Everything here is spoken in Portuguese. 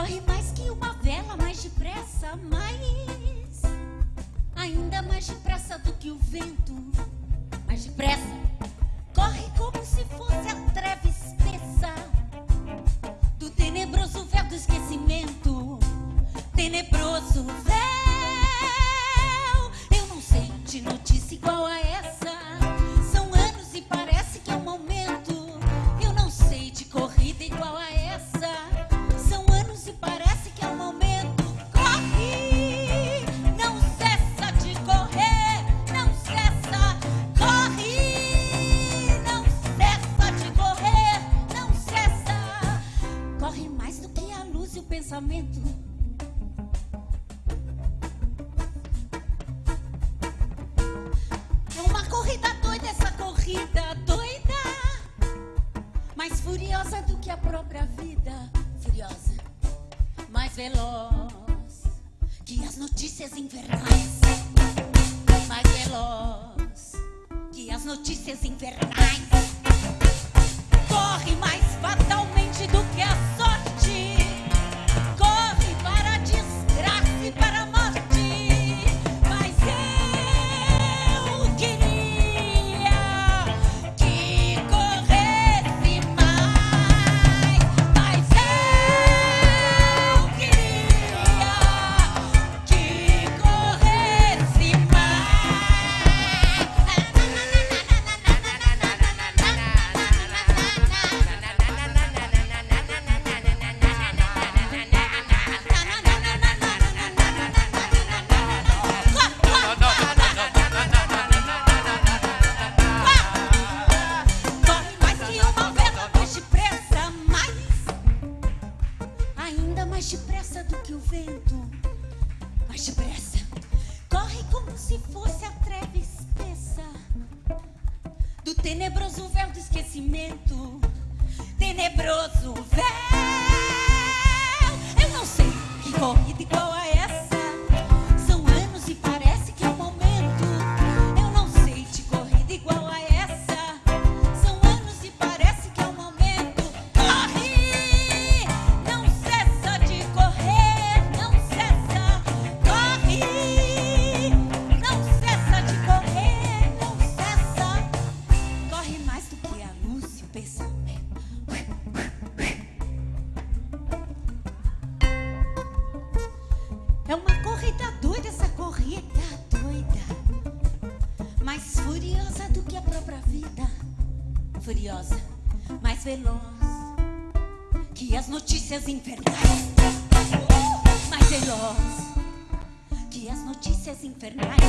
Corre mais que uma vela, mais depressa, mais. Ainda mais depressa do que o vento, mais depressa. É uma corrida doida, essa corrida doida. Mais furiosa do que a própria vida. Furiosa, mais veloz que as notícias invernais, Mais veloz que as notícias invernais. vento. Mas depressa, corre como se fosse a treva espessa do tenebroso véu do esquecimento. Tenebroso véu. Eu não sei que corrida igual a É uma corrida doida, essa corrida doida. Mais furiosa do que a própria vida. Furiosa, mais veloz que as notícias infernais. Uh, mais veloz que as notícias infernais.